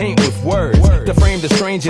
paint with words to frame the strange